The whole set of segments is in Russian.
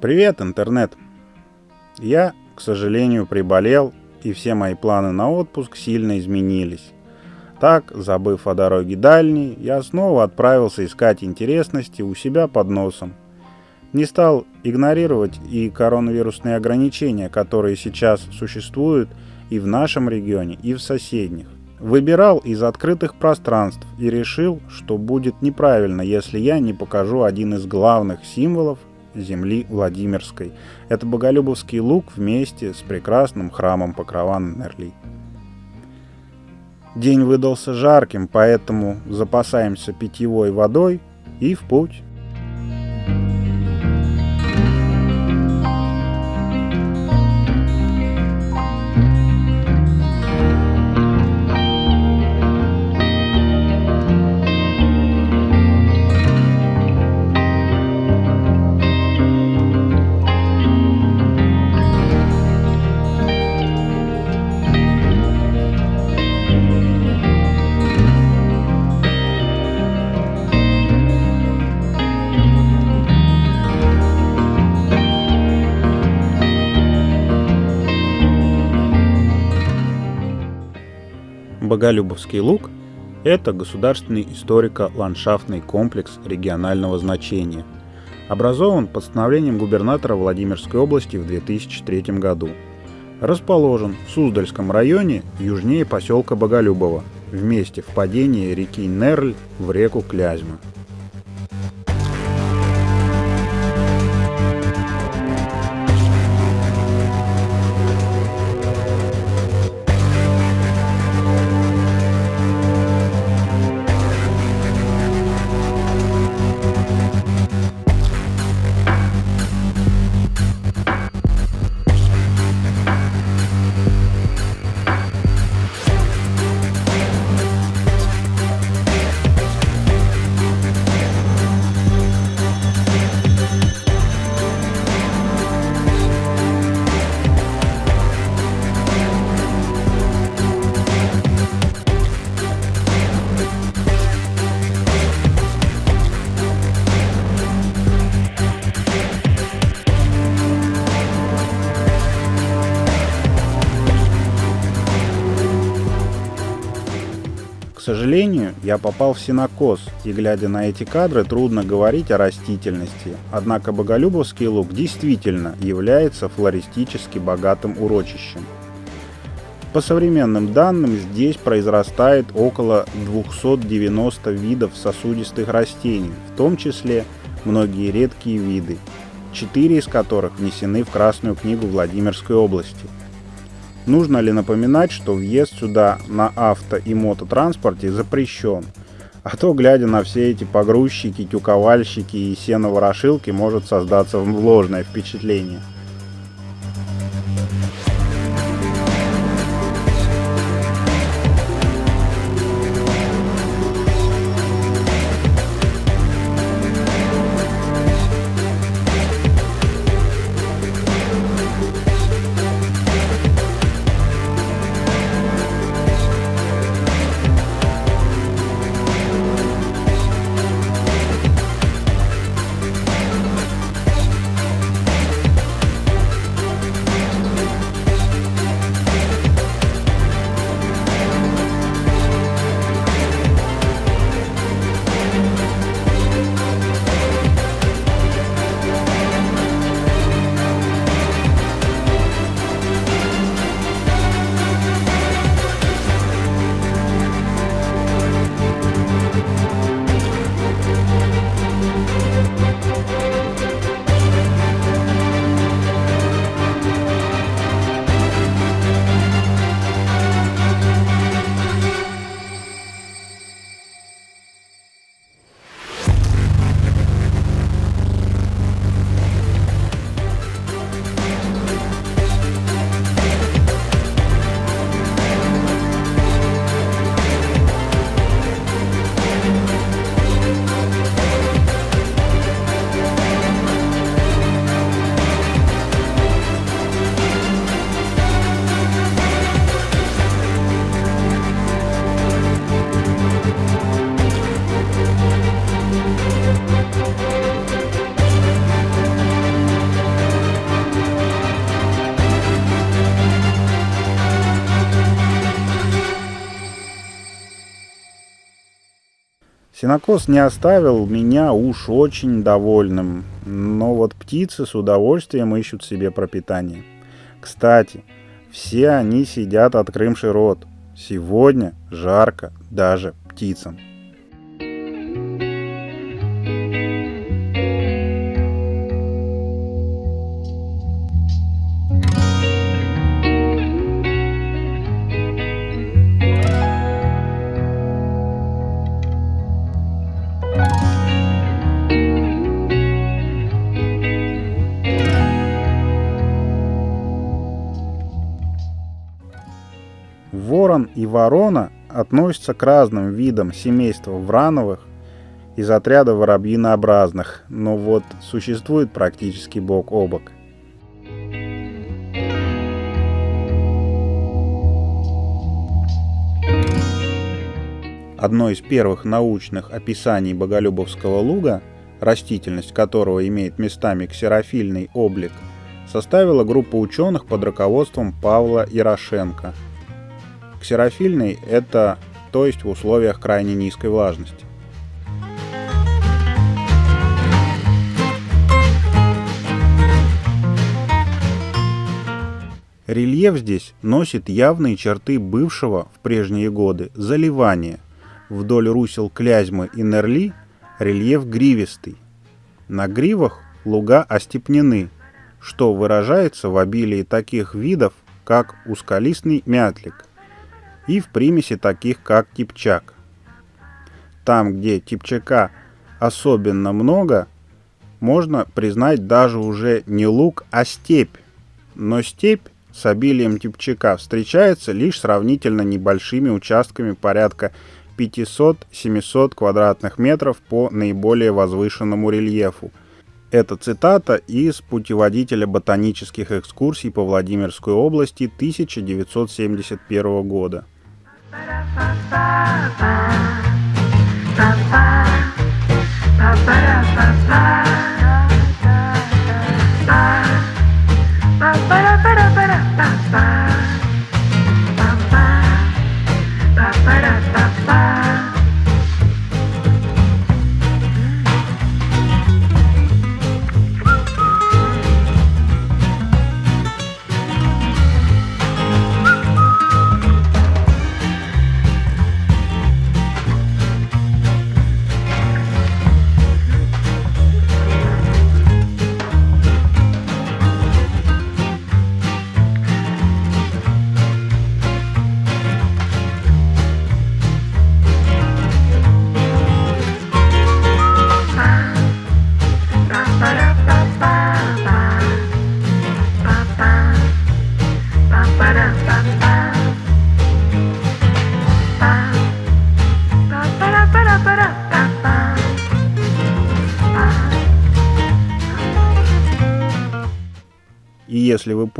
Привет, интернет! Я, к сожалению, приболел, и все мои планы на отпуск сильно изменились. Так, забыв о дороге дальней, я снова отправился искать интересности у себя под носом. Не стал игнорировать и коронавирусные ограничения, которые сейчас существуют и в нашем регионе, и в соседних. Выбирал из открытых пространств и решил, что будет неправильно, если я не покажу один из главных символов земли Владимирской. Это Боголюбовский луг вместе с прекрасным храмом Покрова Нерли. День выдался жарким, поэтому запасаемся питьевой водой и в путь. Боголюбовский луг – это государственный историко-ландшафтный комплекс регионального значения. Образован постановлением губернатора Владимирской области в 2003 году. Расположен в Суздальском районе южнее поселка Боголюбово, в месте впадения реки Нерль в реку Клязьма. Сожалению, я попал в синокос, и глядя на эти кадры, трудно говорить о растительности. Однако Боголюбовский луг действительно является флористически богатым урочищем. По современным данным, здесь произрастает около 290 видов сосудистых растений, в том числе многие редкие виды, четыре из которых внесены в Красную книгу Владимирской области – Нужно ли напоминать, что въезд сюда на авто и мототранспорте запрещен? А то, глядя на все эти погрузчики, тюковальщики и сеноворошилки, может создаться ложное впечатление – Синокос не оставил меня уж очень довольным, но вот птицы с удовольствием ищут себе пропитание. Кстати, все они сидят открымший рот. Сегодня жарко даже птицам. Ворон и ворона относятся к разным видам семейства врановых из отряда воробьинообразных, но вот существует практически бок о бок. Одно из первых научных описаний Боголюбовского луга, растительность которого имеет местами ксерофильный облик, составила группа ученых под руководством Павла Ярошенко – Ксерофильный – это то есть в условиях крайне низкой влажности. Рельеф здесь носит явные черты бывшего в прежние годы заливания. Вдоль русел Клязьмы и Нерли рельеф гривистый. На гривах луга остепнены, что выражается в обилии таких видов, как узколистный мятлик, и в примеси таких как типчак. Там, где типчака особенно много, можно признать даже уже не луг, а степь. Но степь с обилием типчака встречается лишь сравнительно небольшими участками порядка 500-700 квадратных метров по наиболее возвышенному рельефу. Это цитата из путеводителя ботанических экскурсий по Владимирской области 1971 года. И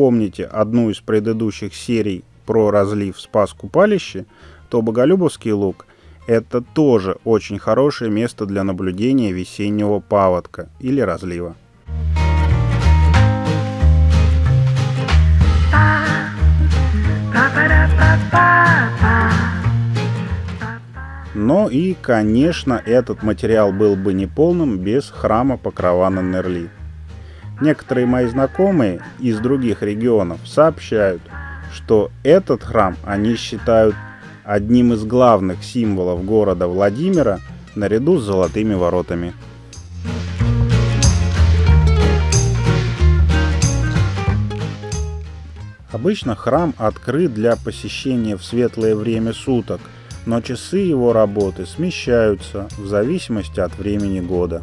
помните одну из предыдущих серий про разлив Спас Купалище, то Боголюбовский луг – это тоже очень хорошее место для наблюдения весеннего паводка или разлива. Но и, конечно, этот материал был бы неполным без храма Покрова на Нерли. Некоторые мои знакомые из других регионов сообщают, что этот храм они считают одним из главных символов города Владимира наряду с золотыми воротами. Обычно храм открыт для посещения в светлое время суток, но часы его работы смещаются в зависимости от времени года.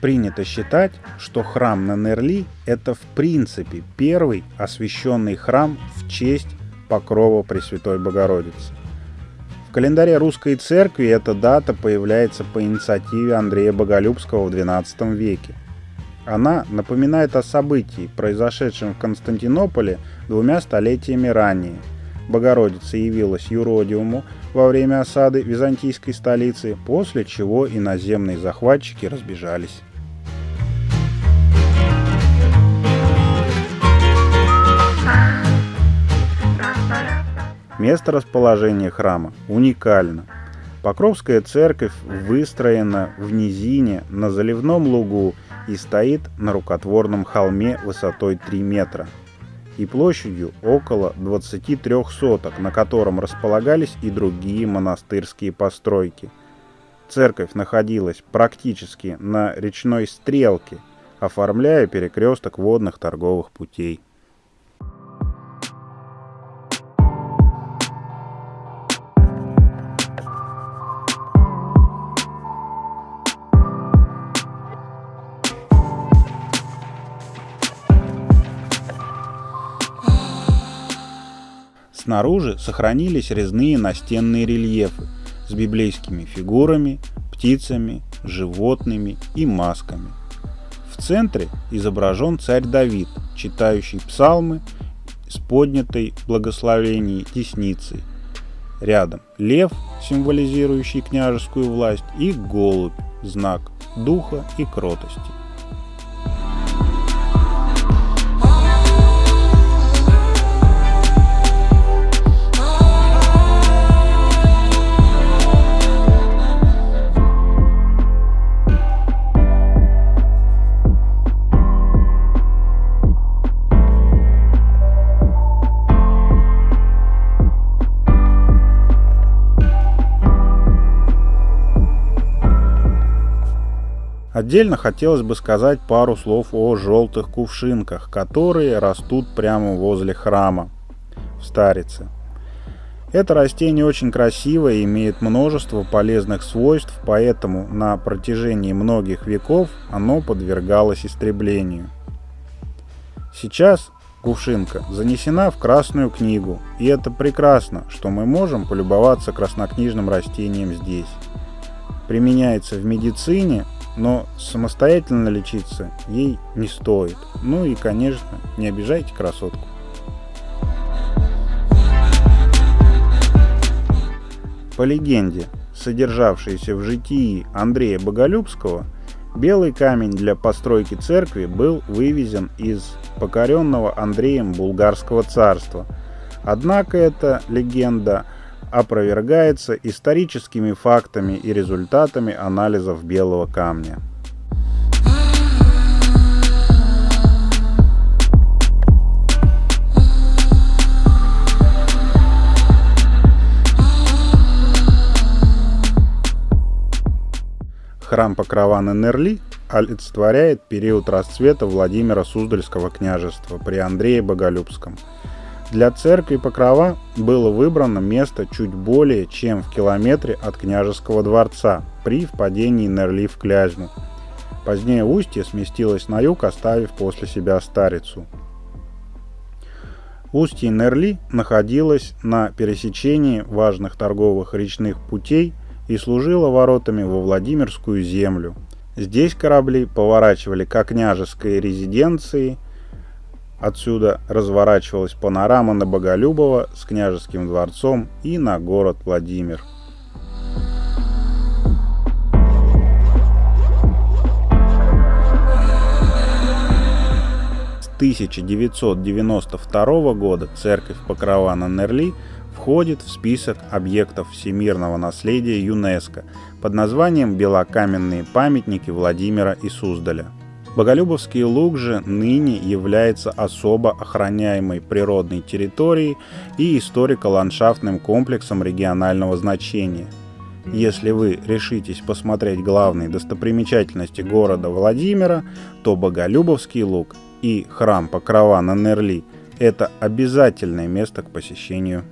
Принято считать, что храм на Нерли – это в принципе первый освященный храм в честь покрова Пресвятой Богородицы. В календаре русской церкви эта дата появляется по инициативе Андрея Боголюбского в XII веке. Она напоминает о событии, произошедшем в Константинополе двумя столетиями ранее, Богородица явилась юродиуму во время осады византийской столицы, после чего иноземные захватчики разбежались. Место расположения храма уникально. Покровская церковь выстроена в низине на заливном лугу и стоит на рукотворном холме высотой 3 метра и площадью около 23 соток, на котором располагались и другие монастырские постройки. Церковь находилась практически на речной стрелке, оформляя перекресток водных торговых путей. Снаружи сохранились резные настенные рельефы с библейскими фигурами, птицами, животными и масками. В центре изображен царь Давид, читающий псалмы с поднятой благословением десницей. Рядом лев, символизирующий княжескую власть, и голубь, знак духа и кротости. Отдельно хотелось бы сказать пару слов о желтых кувшинках, которые растут прямо возле храма в Старице. Это растение очень красивое и имеет множество полезных свойств, поэтому на протяжении многих веков оно подвергалось истреблению. Сейчас кувшинка занесена в Красную книгу, и это прекрасно, что мы можем полюбоваться краснокнижным растением здесь. Применяется в медицине, но самостоятельно лечиться ей не стоит. Ну и, конечно, не обижайте красотку. По легенде, содержавшейся в житии Андрея Боголюбского, белый камень для постройки церкви был вывезен из покоренного Андреем Булгарского царства. Однако эта легенда – опровергается историческими фактами и результатами анализов белого камня. Храм Покрова на Нерли олицетворяет период расцвета Владимира Суздальского княжества при Андрее Боголюбском – для церкви Покрова было выбрано место чуть более чем в километре от княжеского дворца при впадении Нерли в Клязьму. Позднее устье сместилось на юг, оставив после себя Старицу. Устье Нерли находилось на пересечении важных торговых речных путей и служило воротами во Владимирскую землю. Здесь корабли поворачивали к княжеской резиденции – Отсюда разворачивалась панорама на Боголюбово с княжеским дворцом и на город Владимир. С 1992 года церковь Покрова на Нерли входит в список объектов всемирного наследия ЮНЕСКО под названием «Белокаменные памятники Владимира и Суздаля». Боголюбовский луг же ныне является особо охраняемой природной территорией и историко-ландшафтным комплексом регионального значения. Если вы решитесь посмотреть главные достопримечательности города Владимира, то Боголюбовский луг и храм Покрова на Нерли – это обязательное место к посещению.